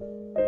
you